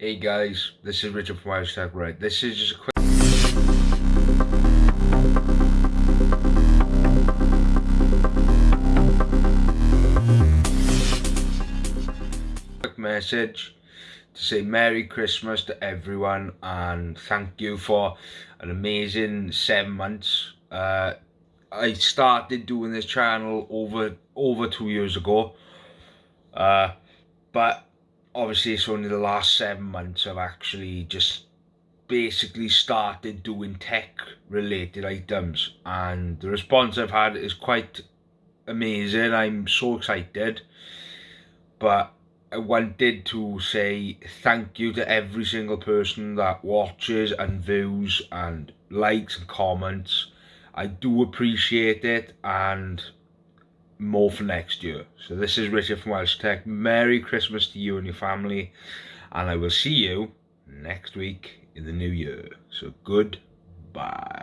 Hey guys, this is Richard from Irish Tech Right. This is just a quick message to say Merry Christmas to everyone and thank you for an amazing seven months. Uh, I started doing this channel over over two years ago, uh, but obviously it's only the last seven months I've actually just basically started doing tech related items and the response I've had is quite amazing. I'm so excited, but I wanted to say thank you to every single person that watches and views and likes and comments. I do appreciate it and more for next year. So this is Richard from Welsh Tech. Merry Christmas to you and your family and I will see you next week in the new year. So goodbye.